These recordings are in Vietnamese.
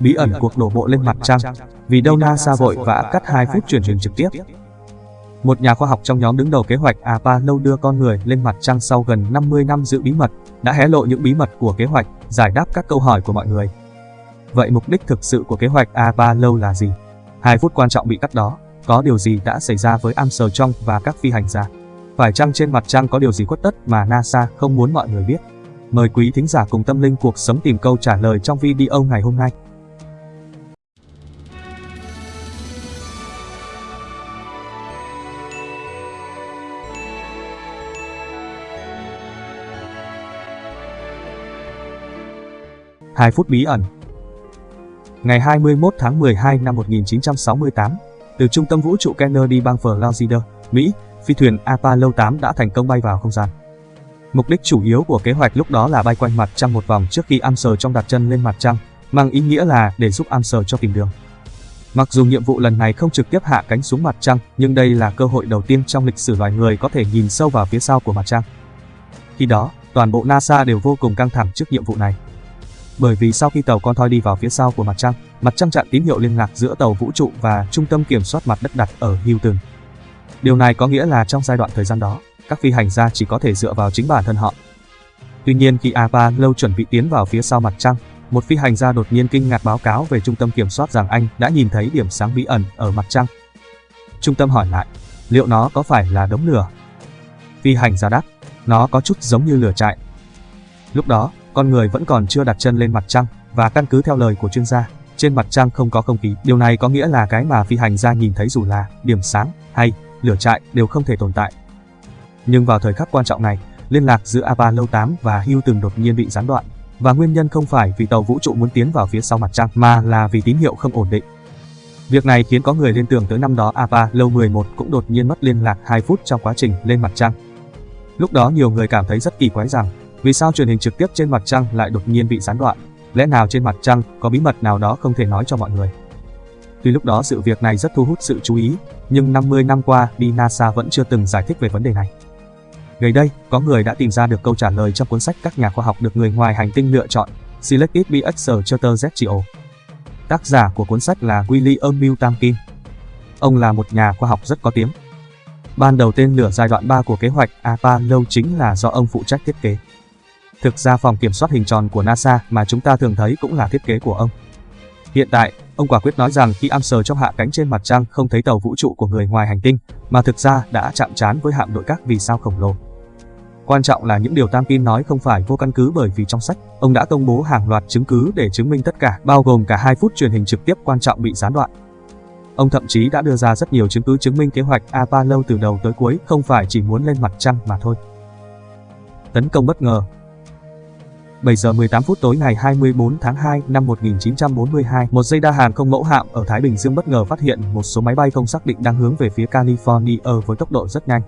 Bí ẩn cuộc đổ bộ lên mặt trăng. Vì đâu NASA vội vã cắt 2 phút truyền hình trực tiếp. Một nhà khoa học trong nhóm đứng đầu kế hoạch Apollo đưa con người lên mặt trăng sau gần 50 năm giữ bí mật, đã hé lộ những bí mật của kế hoạch, giải đáp các câu hỏi của mọi người. Vậy mục đích thực sự của kế hoạch Apollo là gì? Hai phút quan trọng bị cắt đó, có điều gì đã xảy ra với Armstrong và các phi hành gia? Phải chăng trên mặt trăng có điều gì khuất tất mà NASA không muốn mọi người biết? Mời quý thính giả cùng tâm linh cuộc sống tìm câu trả lời trong video ngày hôm nay. Hai phút bí ẩn Ngày 21 tháng 12 năm 1968, từ trung tâm vũ trụ Kennedy bang Florida, Mỹ, phi thuyền Apollo 8 đã thành công bay vào không gian. Mục đích chủ yếu của kế hoạch lúc đó là bay quanh mặt trăng một vòng trước khi Armstrong đặt chân lên mặt trăng, mang ý nghĩa là để giúp Armstrong cho tìm đường. Mặc dù nhiệm vụ lần này không trực tiếp hạ cánh xuống mặt trăng, nhưng đây là cơ hội đầu tiên trong lịch sử loài người có thể nhìn sâu vào phía sau của mặt trăng. Khi đó, toàn bộ NASA đều vô cùng căng thẳng trước nhiệm vụ này. Bởi vì sau khi tàu con thoi đi vào phía sau của mặt trăng, mặt trăng chặn tín hiệu liên lạc giữa tàu vũ trụ và trung tâm kiểm soát mặt đất đặt ở Houston. Điều này có nghĩa là trong giai đoạn thời gian đó, các phi hành gia chỉ có thể dựa vào chính bản thân họ. Tuy nhiên khi Apollo chuẩn bị tiến vào phía sau mặt trăng, một phi hành gia đột nhiên kinh ngạc báo cáo về trung tâm kiểm soát rằng anh đã nhìn thấy điểm sáng bí ẩn ở mặt trăng. Trung tâm hỏi lại, liệu nó có phải là đống lửa? Phi hành gia đáp, nó có chút giống như lửa trại. Lúc đó, con người vẫn còn chưa đặt chân lên mặt trăng và căn cứ theo lời của chuyên gia, trên mặt trăng không có không khí. Điều này có nghĩa là cái mà phi hành gia nhìn thấy dù là điểm sáng hay lửa trại đều không thể tồn tại. Nhưng vào thời khắc quan trọng này, liên lạc giữa Apollo 8 và Houston đột nhiên bị gián đoạn, và nguyên nhân không phải vì tàu vũ trụ muốn tiến vào phía sau mặt trăng mà là vì tín hiệu không ổn định. Việc này khiến có người liên tưởng tới năm đó Apollo 11 cũng đột nhiên mất liên lạc 2 phút trong quá trình lên mặt trăng. Lúc đó nhiều người cảm thấy rất kỳ quái rằng, vì sao truyền hình trực tiếp trên mặt trăng lại đột nhiên bị gián đoạn? Lẽ nào trên mặt trăng có bí mật nào đó không thể nói cho mọi người? Tuy lúc đó sự việc này rất thu hút sự chú ý, nhưng 50 năm qua đi NASA vẫn chưa từng giải thích về vấn đề này. Gần đây, có người đã tìm ra được câu trả lời trong cuốn sách các nhà khoa học được người ngoài hành tinh lựa chọn, Selected by Charter ZGO. Tác giả của cuốn sách là William Milton Kim. Ông là một nhà khoa học rất có tiếng. Ban đầu tên lửa giai đoạn 3 của kế hoạch Apollo chính là do ông phụ trách thiết kế. Thực ra phòng kiểm soát hình tròn của NASA mà chúng ta thường thấy cũng là thiết kế của ông. Hiện tại, ông quả quyết nói rằng khi Armstrong hạ cánh trên mặt trăng không thấy tàu vũ trụ của người ngoài hành tinh, mà thực ra đã chạm trán với hạm đội các vì sao khổng lồ. Quan trọng là những điều Tam Kim nói không phải vô căn cứ bởi vì trong sách, ông đã công bố hàng loạt chứng cứ để chứng minh tất cả, bao gồm cả 2 phút truyền hình trực tiếp quan trọng bị gián đoạn. Ông thậm chí đã đưa ra rất nhiều chứng cứ chứng minh kế hoạch Apollo từ đầu tới cuối không phải chỉ muốn lên mặt trăng mà thôi. Tấn công bất ngờ 7 giờ 18 phút tối ngày 24 tháng 2 năm 1942, một dây đa hàng không mẫu hạm ở Thái Bình Dương bất ngờ phát hiện một số máy bay không xác định đang hướng về phía California với tốc độ rất nhanh.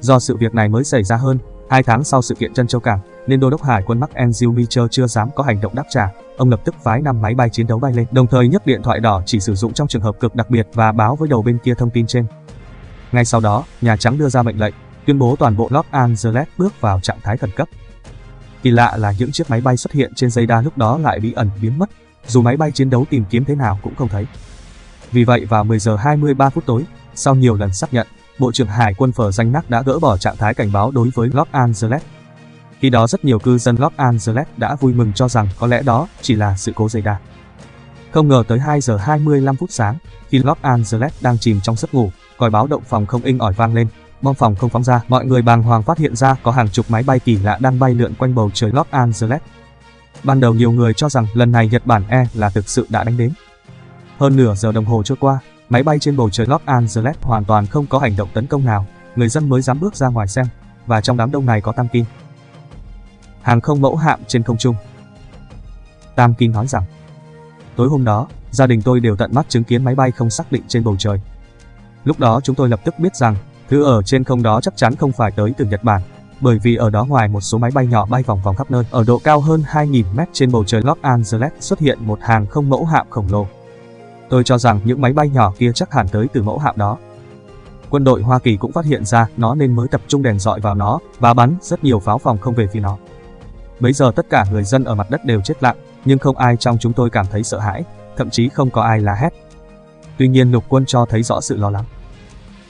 Do sự việc này mới xảy ra hơn, hai tháng sau sự kiện Trân châu cảng, nên đô đốc hải quân Mark Andrew Mitchell chưa dám có hành động đáp trả. Ông lập tức phái 5 máy bay chiến đấu bay lên, đồng thời nhấc điện thoại đỏ chỉ sử dụng trong trường hợp cực đặc biệt và báo với đầu bên kia thông tin trên. Ngay sau đó, Nhà Trắng đưa ra mệnh lệnh, tuyên bố toàn bộ Los Angeles bước vào trạng thái khẩn cấp. Kỳ lạ là những chiếc máy bay xuất hiện trên dây đa lúc đó lại bí ẩn biến mất, dù máy bay chiến đấu tìm kiếm thế nào cũng không thấy. Vì vậy vào 10 giờ 23 phút tối, sau nhiều lần xác nhận, Bộ trưởng Hải quân Phở Danh Nắc đã gỡ bỏ trạng thái cảnh báo đối với Los Angeles. Khi đó rất nhiều cư dân Los Angeles đã vui mừng cho rằng có lẽ đó chỉ là sự cố dây đa. Không ngờ tới 2 giờ 25 phút sáng, khi Los Angeles đang chìm trong giấc ngủ, còi báo động phòng không inh ỏi vang lên, bom phòng không phóng ra, mọi người bàng hoàng phát hiện ra có hàng chục máy bay kỳ lạ đang bay lượn quanh bầu trời Los Angeles. Ban đầu nhiều người cho rằng lần này Nhật Bản E là thực sự đã đánh đến. Hơn nửa giờ đồng hồ trôi qua, máy bay trên bầu trời Los Angeles hoàn toàn không có hành động tấn công nào, người dân mới dám bước ra ngoài xem, và trong đám đông này có Tam Kim. Hàng không mẫu hạm trên không trung. Tam Kim nói rằng, tối hôm đó, gia đình tôi đều tận mắt chứng kiến máy bay không xác định trên bầu trời. Lúc đó chúng tôi lập tức biết rằng Thứ ở trên không đó chắc chắn không phải tới từ Nhật Bản, bởi vì ở đó ngoài một số máy bay nhỏ bay vòng vòng khắp nơi, ở độ cao hơn 2.000 mét trên bầu trời Los Angeles xuất hiện một hàng không mẫu hạm khổng lồ. Tôi cho rằng những máy bay nhỏ kia chắc hẳn tới từ mẫu hạm đó. Quân đội Hoa Kỳ cũng phát hiện ra nó nên mới tập trung đèn dọi vào nó và bắn rất nhiều pháo phòng không về phía nó. Bấy giờ tất cả người dân ở mặt đất đều chết lặng, nhưng không ai trong chúng tôi cảm thấy sợ hãi, thậm chí không có ai la hét. Tuy nhiên lục quân cho thấy rõ sự lo lắng.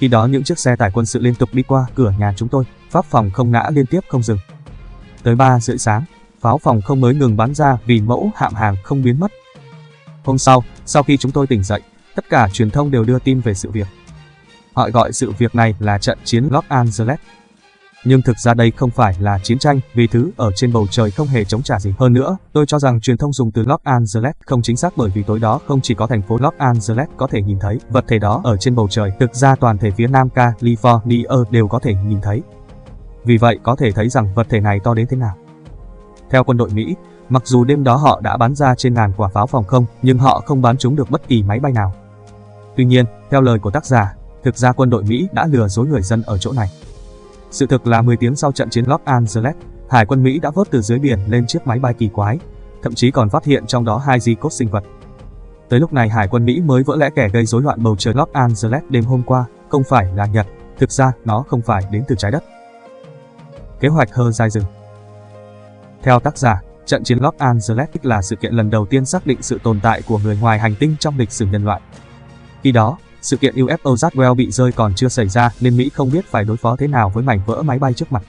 Khi đó những chiếc xe tải quân sự liên tục đi qua cửa nhà chúng tôi, pháp phòng không ngã liên tiếp không dừng. Tới 3 rưỡi sáng, pháo phòng không mới ngừng bắn ra vì mẫu hạm hàng không biến mất. Hôm sau, sau khi chúng tôi tỉnh dậy, tất cả truyền thông đều đưa tin về sự việc. Họ gọi sự việc này là trận chiến Los Angeles. Nhưng thực ra đây không phải là chiến tranh vì thứ ở trên bầu trời không hề chống trả gì. Hơn nữa, tôi cho rằng truyền thông dùng từ Los Angeles không chính xác bởi vì tối đó không chỉ có thành phố Los Angeles có thể nhìn thấy vật thể đó ở trên bầu trời, thực ra toàn thể phía Nam California đều có thể nhìn thấy. Vì vậy có thể thấy rằng vật thể này to đến thế nào. Theo quân đội Mỹ, mặc dù đêm đó họ đã bắn ra trên ngàn quả pháo phòng không, nhưng họ không bắn chúng được bất kỳ máy bay nào. Tuy nhiên, theo lời của tác giả, thực ra quân đội Mỹ đã lừa dối người dân ở chỗ này. Sự thực là 10 tiếng sau trận chiến Los Angeles, Hải quân Mỹ đã vớt từ dưới biển lên chiếc máy bay kỳ quái, thậm chí còn phát hiện trong đó hai di cốt sinh vật. Tới lúc này Hải quân Mỹ mới vỡ lẽ kẻ gây rối loạn bầu trời Los Angeles đêm hôm qua, không phải là Nhật, thực ra nó không phải đến từ trái đất. Kế hoạch hơ dài rừng Theo tác giả, trận chiến Los Angeles là sự kiện lần đầu tiên xác định sự tồn tại của người ngoài hành tinh trong lịch sử nhân loại. Khi đó, sự kiện UFO Roswell bị rơi còn chưa xảy ra nên Mỹ không biết phải đối phó thế nào với mảnh vỡ máy bay trước mặt.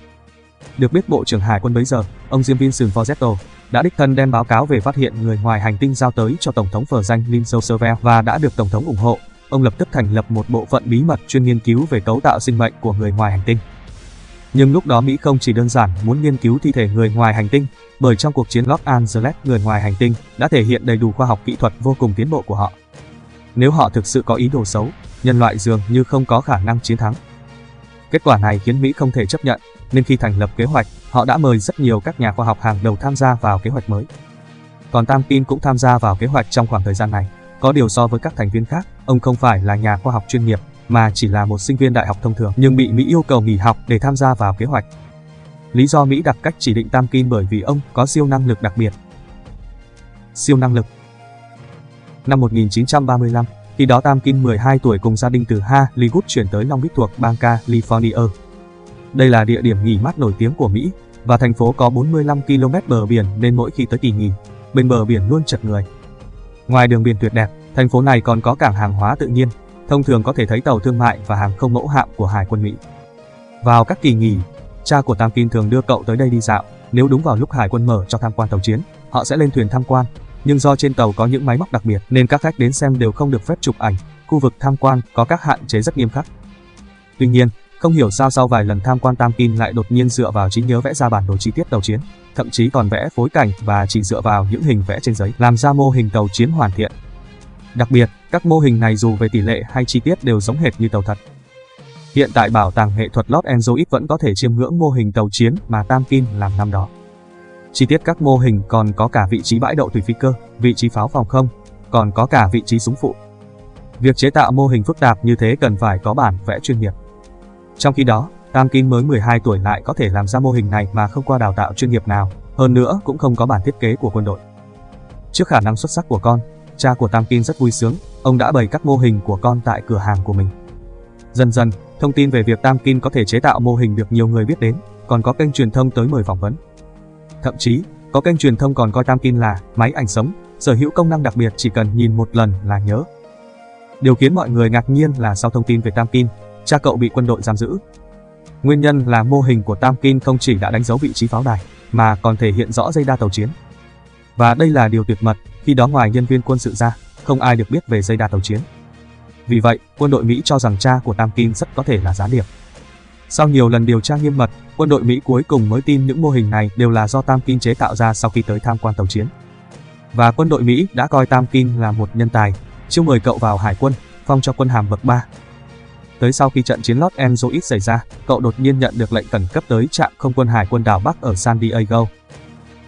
Được biết Bộ trưởng Hải quân bấy giờ, ông Jim Vinson Forzetto, đã đích thân đem báo cáo về phát hiện người ngoài hành tinh giao tới cho Tổng thống phở danh Lincoln Roosevelt và đã được Tổng thống ủng hộ. Ông lập tức thành lập một bộ phận bí mật chuyên nghiên cứu về cấu tạo sinh mệnh của người ngoài hành tinh. Nhưng lúc đó Mỹ không chỉ đơn giản muốn nghiên cứu thi thể người ngoài hành tinh, bởi trong cuộc chiến Los Angeles người ngoài hành tinh đã thể hiện đầy đủ khoa học kỹ thuật vô cùng tiến bộ của họ. Nếu họ thực sự có ý đồ xấu, nhân loại dường như không có khả năng chiến thắng. Kết quả này khiến Mỹ không thể chấp nhận, nên khi thành lập kế hoạch, họ đã mời rất nhiều các nhà khoa học hàng đầu tham gia vào kế hoạch mới. Còn Tam Pin cũng tham gia vào kế hoạch trong khoảng thời gian này. Có điều so với các thành viên khác, ông không phải là nhà khoa học chuyên nghiệp, mà chỉ là một sinh viên đại học thông thường nhưng bị Mỹ yêu cầu nghỉ học để tham gia vào kế hoạch. Lý do Mỹ đặt cách chỉ định Tam Kim bởi vì ông có siêu năng lực đặc biệt. Siêu năng lực Năm 1935, khi đó Tam Kim 12 tuổi cùng gia đình từ Ha Hollywood chuyển tới Long Beach thuộc bang California. Đây là địa điểm nghỉ mát nổi tiếng của Mỹ, và thành phố có 45 km bờ biển nên mỗi khi tới kỳ nghỉ, bên bờ biển luôn chật người. Ngoài đường biển tuyệt đẹp, thành phố này còn có cảng hàng hóa tự nhiên, thông thường có thể thấy tàu thương mại và hàng không mẫu hạm của Hải quân Mỹ. Vào các kỳ nghỉ, cha của Tam Kim thường đưa cậu tới đây đi dạo, nếu đúng vào lúc Hải quân mở cho tham quan tàu chiến, họ sẽ lên thuyền tham quan, nhưng do trên tàu có những máy móc đặc biệt nên các khách đến xem đều không được phép chụp ảnh, khu vực tham quan có các hạn chế rất nghiêm khắc. Tuy nhiên, không hiểu sao sau vài lần tham quan Tam Kim lại đột nhiên dựa vào trí nhớ vẽ ra bản đồ chi tiết tàu chiến, thậm chí còn vẽ phối cảnh và chỉ dựa vào những hình vẽ trên giấy làm ra mô hình tàu chiến hoàn thiện. Đặc biệt, các mô hình này dù về tỷ lệ hay chi tiết đều giống hệt như tàu thật. Hiện tại Bảo tàng nghệ thuật Los Angeles vẫn có thể chiêm ngưỡng mô hình tàu chiến mà Tam Kim làm năm đó. Chi tiết các mô hình còn có cả vị trí bãi đậu thủy phi cơ, vị trí pháo phòng không, còn có cả vị trí súng phụ. Việc chế tạo mô hình phức tạp như thế cần phải có bản vẽ chuyên nghiệp. Trong khi đó, Tam Kim mới 12 tuổi lại có thể làm ra mô hình này mà không qua đào tạo chuyên nghiệp nào, hơn nữa cũng không có bản thiết kế của quân đội. Trước khả năng xuất sắc của con, cha của Tam Kim rất vui sướng, ông đã bày các mô hình của con tại cửa hàng của mình. Dần dần, thông tin về việc Tam Kim có thể chế tạo mô hình được nhiều người biết đến, còn có kênh truyền thông tới mời phỏng vấn. Thậm chí, có kênh truyền thông còn coi Tam Kim là máy ảnh sống, sở hữu công năng đặc biệt chỉ cần nhìn một lần là nhớ. Điều khiến mọi người ngạc nhiên là sau thông tin về Tam Kim, cha cậu bị quân đội giam giữ. Nguyên nhân là mô hình của Tam Kim không chỉ đã đánh dấu vị trí pháo đài, mà còn thể hiện rõ dây đa tàu chiến. Và đây là điều tuyệt mật, khi đó ngoài nhân viên quân sự ra, không ai được biết về dây đa tàu chiến. Vì vậy, quân đội Mỹ cho rằng cha của Tam Kim rất có thể là gián điệp. Sau nhiều lần điều tra nghiêm mật, quân đội Mỹ cuối cùng mới tin những mô hình này đều là do Tam Kinh chế tạo ra sau khi tới tham quan tàu chiến. Và quân đội Mỹ đã coi Tam Kinh là một nhân tài, chiêu mời cậu vào hải quân, phong cho quân hàm bậc 3. Tới sau khi trận chiến Los Angeles xảy ra, cậu đột nhiên nhận được lệnh khẩn cấp tới trạm không quân hải quân đảo Bắc ở San Diego.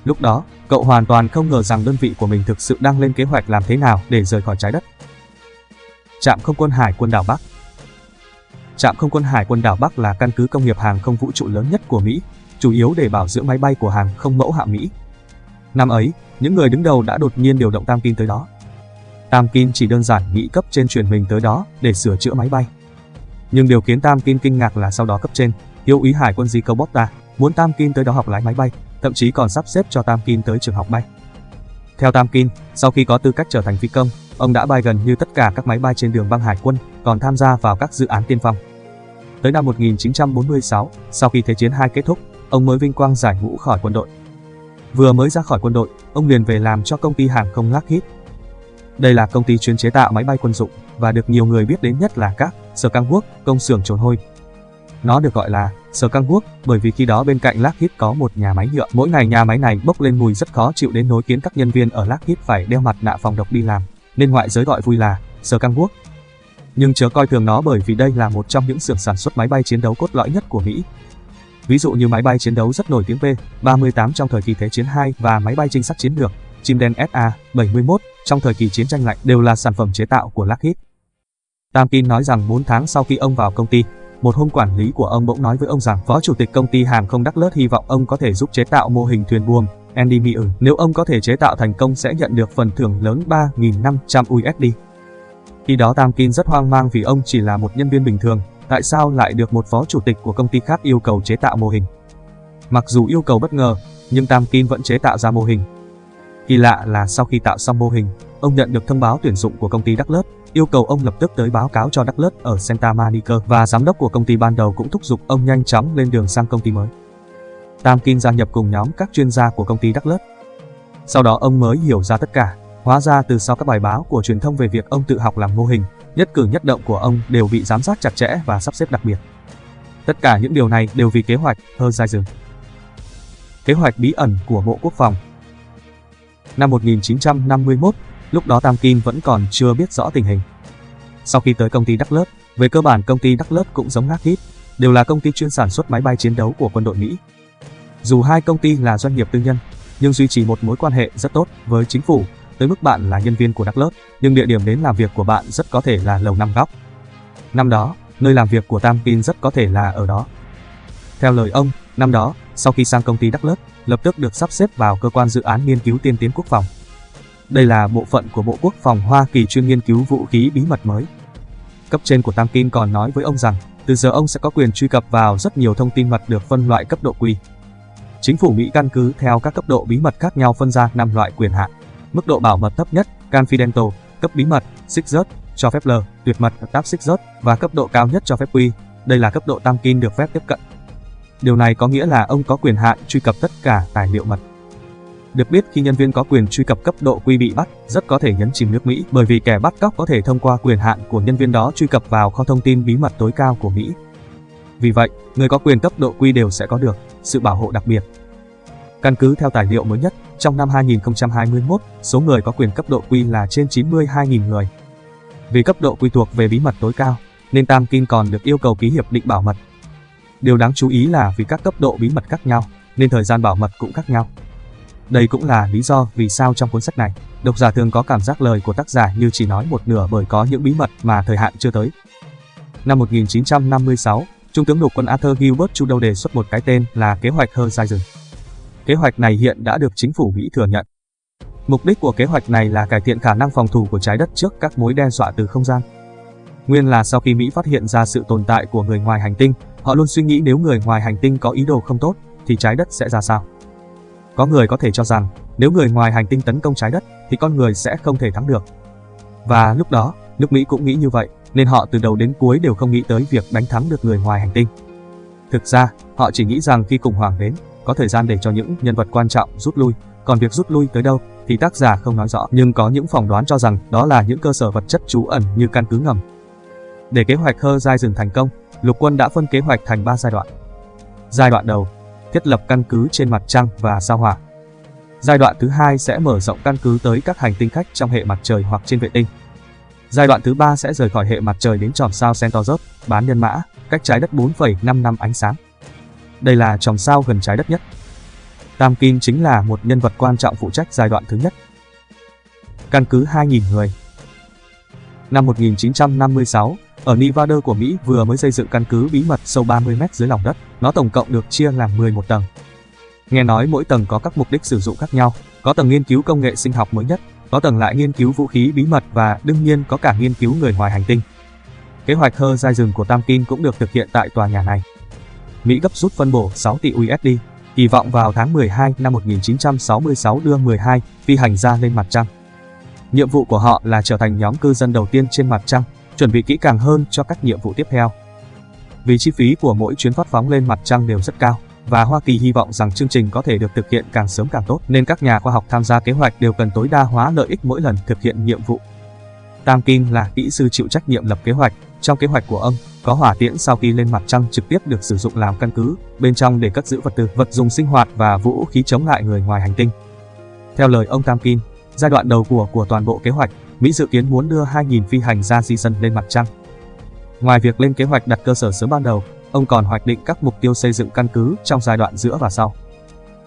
Lúc đó, cậu hoàn toàn không ngờ rằng đơn vị của mình thực sự đang lên kế hoạch làm thế nào để rời khỏi trái đất. Trạm không quân hải quân đảo Bắc Trạm không quân hải quân đảo Bắc là căn cứ công nghiệp hàng không vũ trụ lớn nhất của Mỹ, chủ yếu để bảo dưỡng máy bay của hàng không mẫu hạm Mỹ. Năm ấy, những người đứng đầu đã đột nhiên điều động Tam Kim tới đó. Tam Kim chỉ đơn giản nghĩ cấp trên truyền mình tới đó để sửa chữa máy bay. Nhưng điều khiến Tam Kim kinh ngạc là sau đó cấp trên, yêu ý hải quân Zico Botta, muốn Tam Kim tới đó học lái máy bay, thậm chí còn sắp xếp cho Tam Kim tới trường học bay. Theo Tam Kim, sau khi có tư cách trở thành phi công, ông đã bay gần như tất cả các máy bay trên đường băng hải quân, còn tham gia vào các dự án tiên phong. Tới năm 1946, sau khi Thế chiến II kết thúc, ông mới vinh quang giải ngũ khỏi quân đội. Vừa mới ra khỏi quân đội, ông liền về làm cho công ty hàng không Lockheed. Đây là công ty chuyên chế tạo máy bay quân dụng và được nhiều người biết đến nhất là các sở căng quốc, công xưởng trồn hôi. Nó được gọi là sở căng quốc bởi vì khi đó bên cạnh Lockheed có một nhà máy nhựa. Mỗi ngày nhà máy này bốc lên mùi rất khó chịu đến nỗi khiến các nhân viên ở Lockheed phải đeo mặt nạ phòng độc đi làm, nên ngoại giới gọi vui là sở căng quốc. Nhưng chớ coi thường nó bởi vì đây là một trong những xưởng sản xuất máy bay chiến đấu cốt lõi nhất của Mỹ. Ví dụ như máy bay chiến đấu rất nổi tiếng P-38 trong thời kỳ Thế chiến II và máy bay trinh sát chiến lược chim đen SA-71 trong thời kỳ chiến tranh lạnh đều là sản phẩm chế tạo của Lockheed. Tamkin nói rằng 4 tháng sau khi ông vào công ty, một hôm quản lý của ông bỗng nói với ông rằng phó chủ tịch công ty hàng không Đắc Lớt hy vọng ông có thể giúp chế tạo mô hình thuyền buồm Andy Meyer. Ừ, Nếu ông có thể chế tạo thành công sẽ nhận được phần thưởng lớn 3.500 USD. Khi đó Tam Kim rất hoang mang vì ông chỉ là một nhân viên bình thường, tại sao lại được một phó chủ tịch của công ty khác yêu cầu chế tạo mô hình. Mặc dù yêu cầu bất ngờ, nhưng Tam Kim vẫn chế tạo ra mô hình. Kỳ lạ là sau khi tạo xong mô hình, ông nhận được thông báo tuyển dụng của công ty Đắc Lớt, yêu cầu ông lập tức tới báo cáo cho Đắc ở Santa Monica và giám đốc của công ty ban đầu cũng thúc giục ông nhanh chóng lên đường sang công ty mới. Tam Kim gia nhập cùng nhóm các chuyên gia của công ty Đắc Sau đó ông mới hiểu ra tất cả, hóa ra từ sau các bài báo của truyền thông về việc ông tự học làm mô hình, nhất cử nhất động của ông đều bị giám sát chặt chẽ và sắp xếp đặc biệt. Tất cả những điều này đều vì kế hoạch Horizon. Kế hoạch bí ẩn của Bộ Quốc phòng Năm 1951, lúc đó Tam Kim vẫn còn chưa biết rõ tình hình. Sau khi tới công ty Đắc Lớp, về cơ bản công ty Đắc Lớp cũng giống Lockheed, đều là công ty chuyên sản xuất máy bay chiến đấu của quân đội Mỹ. Dù hai công ty là doanh nghiệp tư nhân, nhưng duy trì một mối quan hệ rất tốt với chính phủ, tới mức bạn là nhân viên của Đắc Lớp, nhưng địa điểm đến làm việc của bạn rất có thể là lầu năm góc. Năm đó, nơi làm việc của Tam Kim rất có thể là ở đó. Theo lời ông, năm đó, sau khi sang công ty Đắc Lớp, lập tức được sắp xếp vào cơ quan dự án nghiên cứu tiên tiến quốc phòng. Đây là bộ phận của Bộ Quốc phòng Hoa Kỳ chuyên nghiên cứu vũ khí bí mật mới. Cấp trên của Tam Kim còn nói với ông rằng, từ giờ ông sẽ có quyền truy cập vào rất nhiều thông tin mật được phân loại cấp độ quy. Chính phủ Mỹ căn cứ theo các cấp độ bí mật khác nhau phân ra 5 loại quyền hạn. Mức độ bảo mật thấp nhất, Confidential, cấp bí mật, Secret, cho phép L, tuyệt mật, Top Secret và cấp độ cao nhất cho phép Quy. Đây là cấp độ Tam Kim được phép tiếp cận. Điều này có nghĩa là ông có quyền hạn truy cập tất cả tài liệu mật. Được biết khi nhân viên có quyền truy cập cấp độ quy bị bắt, rất có thể nhấn chìm nước Mỹ bởi vì kẻ bắt cóc có thể thông qua quyền hạn của nhân viên đó truy cập vào kho thông tin bí mật tối cao của Mỹ. Vì vậy, người có quyền cấp độ quy đều sẽ có được sự bảo hộ đặc biệt. Căn cứ theo tài liệu mới nhất, trong năm 2021, số người có quyền cấp độ quy là trên 92.000 người. Vì cấp độ quy thuộc về bí mật tối cao, nên Tam Kim còn được yêu cầu ký hiệp định bảo mật. Điều đáng chú ý là vì các cấp độ bí mật khác nhau, nên thời gian bảo mật cũng khác nhau. Đây cũng là lý do vì sao trong cuốn sách này, độc giả thường có cảm giác lời của tác giả như chỉ nói một nửa bởi có những bí mật mà thời hạn chưa tới. Năm 1956, Trung tướng lục quân Arthur Gilbert Trudeau đề xuất một cái tên là kế hoạch Horizon. Kế hoạch này hiện đã được chính phủ Mỹ thừa nhận. Mục đích của kế hoạch này là cải thiện khả năng phòng thủ của trái đất trước các mối đe dọa từ không gian. Nguyên là sau khi Mỹ phát hiện ra sự tồn tại của người ngoài hành tinh, họ luôn suy nghĩ nếu người ngoài hành tinh có ý đồ không tốt, thì trái đất sẽ ra sao. Có người có thể cho rằng, nếu người ngoài hành tinh tấn công trái đất, thì con người sẽ không thể thắng được. Và lúc đó, nước Mỹ cũng nghĩ như vậy, nên họ từ đầu đến cuối đều không nghĩ tới việc đánh thắng được người ngoài hành tinh. Thực ra, họ chỉ nghĩ rằng khi khủng hoảng đến, có thời gian để cho những nhân vật quan trọng rút lui, còn việc rút lui tới đâu thì tác giả không nói rõ, nhưng có những phỏng đoán cho rằng đó là những cơ sở vật chất trú ẩn như căn cứ ngầm. Để kế hoạch Horizon thành công, lục quân đã phân kế hoạch thành 3 giai đoạn. Giai đoạn đầu, thiết lập căn cứ trên mặt trăng và sao hỏa. Giai đoạn thứ hai sẽ mở rộng căn cứ tới các hành tinh khách trong hệ mặt trời hoặc trên vệ tinh. Giai đoạn thứ ba sẽ rời khỏi hệ mặt trời đến tròm sao Centaurus, bán nhân mã, cách trái đất 4,5 năm ánh sáng. Đây là tròm sao gần trái đất nhất. Tam Kim chính là một nhân vật quan trọng phụ trách giai đoạn thứ nhất. Căn cứ 2.000 người Năm 1956, ở Nevada của Mỹ vừa mới xây dựng căn cứ bí mật sâu 30 mét dưới lòng đất. Nó tổng cộng được chia làm 11 tầng. Nghe nói mỗi tầng có các mục đích sử dụng khác nhau, có tầng nghiên cứu công nghệ sinh học mới nhất, có tầng lại nghiên cứu vũ khí bí mật và đương nhiên có cả nghiên cứu người ngoài hành tinh. Kế hoạch hơ dai rừng của Tam Kim cũng được thực hiện tại tòa nhà này. Mỹ gấp rút phân bổ 6 tỷ USD, kỳ vọng vào tháng 12 năm 1966 đưa 12 phi hành gia lên mặt trăng. Nhiệm vụ của họ là trở thành nhóm cư dân đầu tiên trên mặt trăng, chuẩn bị kỹ càng hơn cho các nhiệm vụ tiếp theo. Vì chi phí của mỗi chuyến phát phóng lên mặt trăng đều rất cao, và Hoa Kỳ hy vọng rằng chương trình có thể được thực hiện càng sớm càng tốt, nên các nhà khoa học tham gia kế hoạch đều cần tối đa hóa lợi ích mỗi lần thực hiện nhiệm vụ. Tam Kim là kỹ sư chịu trách nhiệm lập kế hoạch. Trong kế hoạch của ông, có hỏa tiễn sau khi lên mặt trăng trực tiếp được sử dụng làm căn cứ, bên trong để cất giữ vật tư, vật dụng sinh hoạt và vũ khí chống lại người ngoài hành tinh. Theo lời ông Tam Kim, giai đoạn đầu của của toàn bộ kế hoạch, Mỹ dự kiến muốn đưa 2.000 phi hành gia di dân lên mặt trăng. Ngoài việc lên kế hoạch đặt cơ sở sớm ban đầu, ông còn hoạch định các mục tiêu xây dựng căn cứ trong giai đoạn giữa và sau.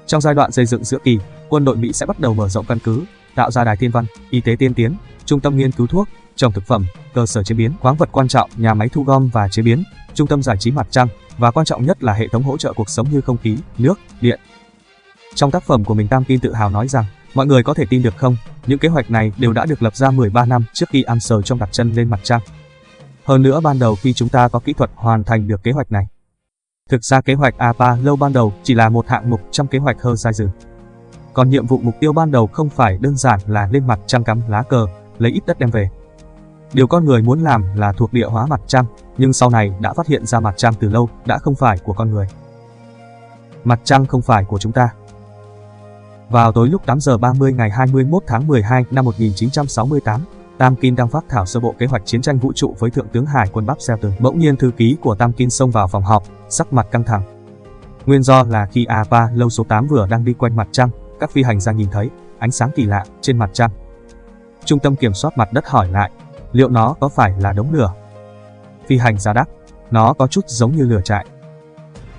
Trong giai đoạn xây dựng giữa kỳ, quân đội Mỹ sẽ bắt đầu mở rộng căn cứ, tạo ra đài thiên văn, y tế tiên tiến, trung tâm nghiên cứu thuốc, trồng thực phẩm, cơ sở chế biến khoáng vật quan trọng, nhà máy thu gom và chế biến, trung tâm giải trí mặt trăng và quan trọng nhất là hệ thống hỗ trợ cuộc sống như không khí, nước, điện. Trong tác phẩm của mình Tam Kim tự hào nói rằng, mọi người có thể tin được không, những kế hoạch này đều đã được lập ra 13 năm trước khi Armstrong đặt chân lên mặt trăng. Hơn nữa ban đầu khi chúng ta có kỹ thuật hoàn thành được kế hoạch này. Thực ra kế hoạch APA lâu ban đầu chỉ là một hạng mục trong kế hoạch Horizon. Còn nhiệm vụ mục tiêu ban đầu không phải đơn giản là lên mặt trăng cắm lá cờ, lấy ít đất đem về. Điều con người muốn làm là thuộc địa hóa mặt trăng, nhưng sau này đã phát hiện ra mặt trăng từ lâu đã không phải của con người. Mặt trăng không phải của chúng ta. Vào tối lúc 8 giờ 30 ngày 21 tháng 12 năm 1968, Tam Kim đang phát thảo sơ bộ kế hoạch chiến tranh vũ trụ với Thượng tướng Hải quân Bob Shelton. Bỗng nhiên thư ký của Tam Kim xông vào phòng họp, sắc mặt căng thẳng. Nguyên do là khi A3 lâu số 8 vừa đang đi quanh mặt trăng, các phi hành gia nhìn thấy ánh sáng kỳ lạ trên mặt trăng. Trung tâm kiểm soát mặt đất hỏi lại, liệu nó có phải là đống lửa? Phi hành gia đáp, nó có chút giống như lửa trại.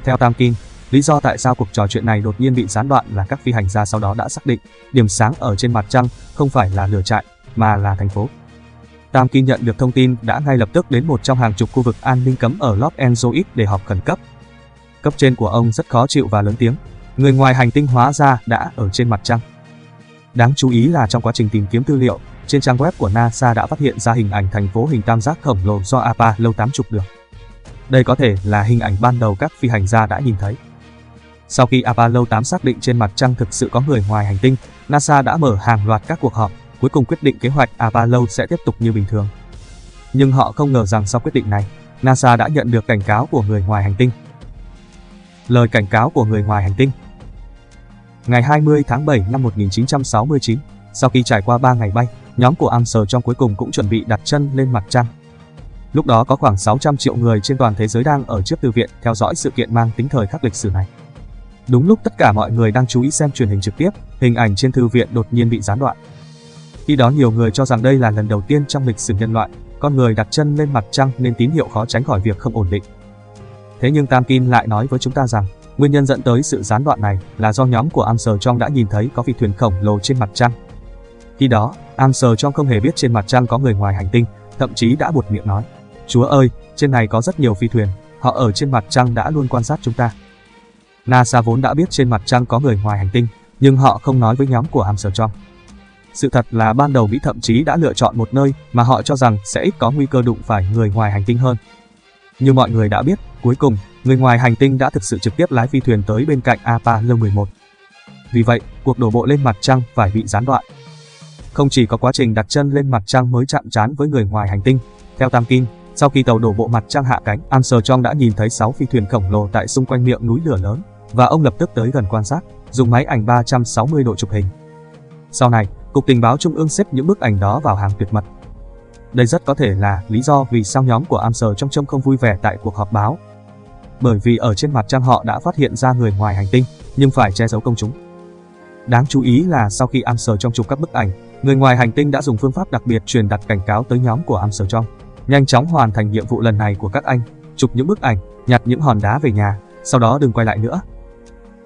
Theo Tam Kim, lý do tại sao cuộc trò chuyện này đột nhiên bị gián đoạn là các phi hành gia sau đó đã xác định điểm sáng ở trên mặt trăng không phải là lửa trại mà là thành phố. Tam Kim nhận được thông tin đã ngay lập tức đến một trong hàng chục khu vực an ninh cấm ở Los Angeles để họp khẩn cấp. Cấp trên của ông rất khó chịu và lớn tiếng. Người ngoài hành tinh hóa ra đã ở trên mặt trăng. Đáng chú ý là trong quá trình tìm kiếm tư liệu, trên trang web của NASA đã phát hiện ra hình ảnh thành phố hình tam giác khổng lồ do APA lâu tám chục được. Đây có thể là hình ảnh ban đầu các phi hành gia đã nhìn thấy. Sau khi Apollo 8 xác định trên mặt trăng thực sự có người ngoài hành tinh, NASA đã mở hàng loạt các cuộc họp, cuối cùng quyết định kế hoạch Apollo sẽ tiếp tục như bình thường. Nhưng họ không ngờ rằng sau quyết định này, NASA đã nhận được cảnh cáo của người ngoài hành tinh. Lời cảnh cáo của người ngoài hành tinh Ngày 20 tháng 7 năm 1969, sau khi trải qua 3 ngày bay, nhóm của Armstrong trong cuối cùng cũng chuẩn bị đặt chân lên mặt trăng. Lúc đó có khoảng 600 triệu người trên toàn thế giới đang ở trước thư viện theo dõi sự kiện mang tính thời khắc lịch sử này. Đúng lúc tất cả mọi người đang chú ý xem truyền hình trực tiếp, hình ảnh trên thư viện đột nhiên bị gián đoạn. Khi đó nhiều người cho rằng đây là lần đầu tiên trong lịch sử nhân loại, con người đặt chân lên mặt trăng nên tín hiệu khó tránh khỏi việc không ổn định. Thế nhưng Tam Kim lại nói với chúng ta rằng, nguyên nhân dẫn tới sự gián đoạn này là do nhóm của Armstrong đã nhìn thấy có phi thuyền khổng lồ trên mặt trăng. Khi đó, Armstrong không hề biết trên mặt trăng có người ngoài hành tinh, thậm chí đã buột miệng nói, Chúa ơi, trên này có rất nhiều phi thuyền, họ ở trên mặt trăng đã luôn quan sát chúng ta. NASA vốn đã biết trên mặt trăng có người ngoài hành tinh, nhưng họ không nói với nhóm của Armstrong. Sự thật là ban đầu Mỹ thậm chí đã lựa chọn một nơi mà họ cho rằng sẽ ít có nguy cơ đụng phải người ngoài hành tinh hơn. Như mọi người đã biết, cuối cùng, người ngoài hành tinh đã thực sự trực tiếp lái phi thuyền tới bên cạnh Apollo 11. Vì vậy, cuộc đổ bộ lên mặt trăng phải bị gián đoạn. Không chỉ có quá trình đặt chân lên mặt trăng mới chạm trán với người ngoài hành tinh, theo Tam Kim, sau khi tàu đổ bộ mặt trăng hạ cánh, Armstrong đã nhìn thấy 6 phi thuyền khổng lồ tại xung quanh miệng núi lửa lớn, và ông lập tức tới gần quan sát, dùng máy ảnh 360 độ chụp hình. Sau này, Cục Tình báo Trung ương xếp những bức ảnh đó vào hàng tuyệt mật. Đây rất có thể là lý do vì sao nhóm của Amser trong trông không vui vẻ tại cuộc họp báo. Bởi vì ở trên mặt trăng họ đã phát hiện ra người ngoài hành tinh, nhưng phải che giấu công chúng. Đáng chú ý là sau khi Amser trong chụp các bức ảnh, người ngoài hành tinh đã dùng phương pháp đặc biệt truyền đặt cảnh cáo tới nhóm của Amser trong, Nhanh chóng hoàn thành nhiệm vụ lần này của các anh, chụp những bức ảnh, nhặt những hòn đá về nhà, sau đó đừng quay lại nữa.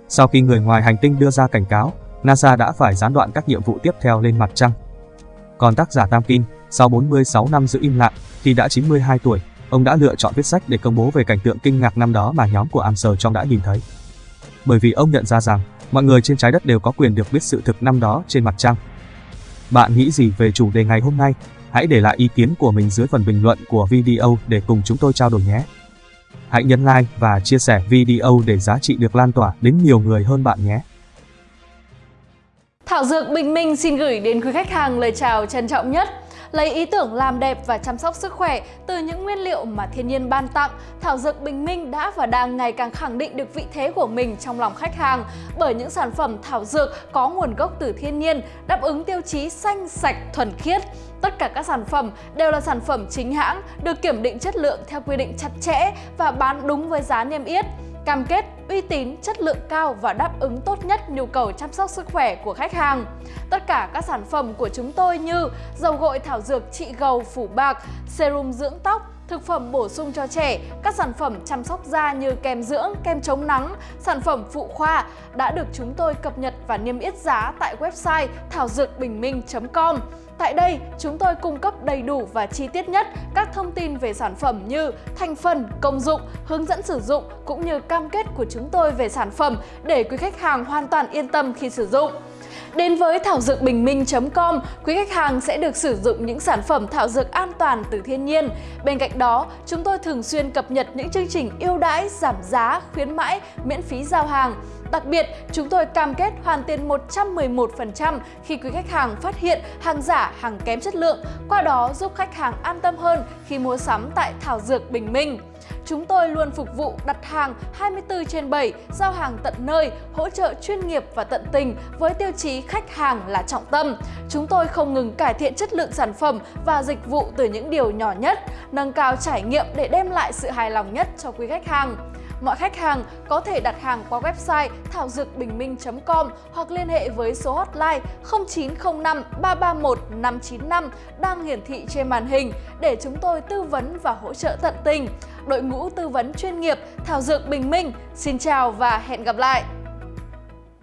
Sau khi người ngoài hành tinh đưa ra cảnh cáo, NASA đã phải gián đoạn các nhiệm vụ tiếp theo lên mặt trăng. Còn tác giả Tam Kim, sau 46 năm giữ im lặng, khi đã 92 tuổi, ông đã lựa chọn viết sách để công bố về cảnh tượng kinh ngạc năm đó mà nhóm của Armstrong đã nhìn thấy. Bởi vì ông nhận ra rằng, mọi người trên trái đất đều có quyền được biết sự thực năm đó trên mặt trăng. Bạn nghĩ gì về chủ đề ngày hôm nay? Hãy để lại ý kiến của mình dưới phần bình luận của video để cùng chúng tôi trao đổi nhé. Hãy nhấn like và chia sẻ video để giá trị được lan tỏa đến nhiều người hơn bạn nhé. Thảo Dược Bình Minh xin gửi đến quý khách hàng lời chào trân trọng nhất. Lấy ý tưởng làm đẹp và chăm sóc sức khỏe từ những nguyên liệu mà thiên nhiên ban tặng, Thảo Dược Bình Minh đã và đang ngày càng khẳng định được vị thế của mình trong lòng khách hàng bởi những sản phẩm thảo dược có nguồn gốc từ thiên nhiên, đáp ứng tiêu chí xanh, sạch, thuần khiết. Tất cả các sản phẩm đều là sản phẩm chính hãng, được kiểm định chất lượng theo quy định chặt chẽ và bán đúng với giá niêm yết cam kết uy tín, chất lượng cao và đáp ứng tốt nhất nhu cầu chăm sóc sức khỏe của khách hàng. Tất cả các sản phẩm của chúng tôi như dầu gội thảo dược trị gầu phủ bạc, serum dưỡng tóc, thực phẩm bổ sung cho trẻ, các sản phẩm chăm sóc da như kem dưỡng, kem chống nắng, sản phẩm phụ khoa đã được chúng tôi cập nhật và niêm yết giá tại website thảo dược bình minh.com. Tại đây, chúng tôi cung cấp đầy đủ và chi tiết nhất các thông tin về sản phẩm như thành phần, công dụng, hướng dẫn sử dụng cũng như cam kết của chúng tôi về sản phẩm để quý khách hàng hoàn toàn yên tâm khi sử dụng. Đến với thảo dược bình minh.com, quý khách hàng sẽ được sử dụng những sản phẩm thảo dược an toàn từ thiên nhiên. Bên cạnh đó, chúng tôi thường xuyên cập nhật những chương trình ưu đãi, giảm giá, khuyến mãi, miễn phí giao hàng. Đặc biệt, chúng tôi cam kết hoàn tiền 111% khi quý khách hàng phát hiện hàng giả, hàng kém chất lượng, qua đó giúp khách hàng an tâm hơn khi mua sắm tại Thảo Dược Bình Minh. Chúng tôi luôn phục vụ đặt hàng 24 trên 7, giao hàng tận nơi, hỗ trợ chuyên nghiệp và tận tình với tiêu chí khách hàng là trọng tâm. Chúng tôi không ngừng cải thiện chất lượng sản phẩm và dịch vụ từ những điều nhỏ nhất, nâng cao trải nghiệm để đem lại sự hài lòng nhất cho quý khách hàng. Mọi khách hàng có thể đặt hàng qua website thảo dược bình minh.com hoặc liên hệ với số hotline 0905 331 595 đang hiển thị trên màn hình để chúng tôi tư vấn và hỗ trợ tận tình. Đội ngũ tư vấn chuyên nghiệp Thảo Dược Bình Minh, xin chào và hẹn gặp lại!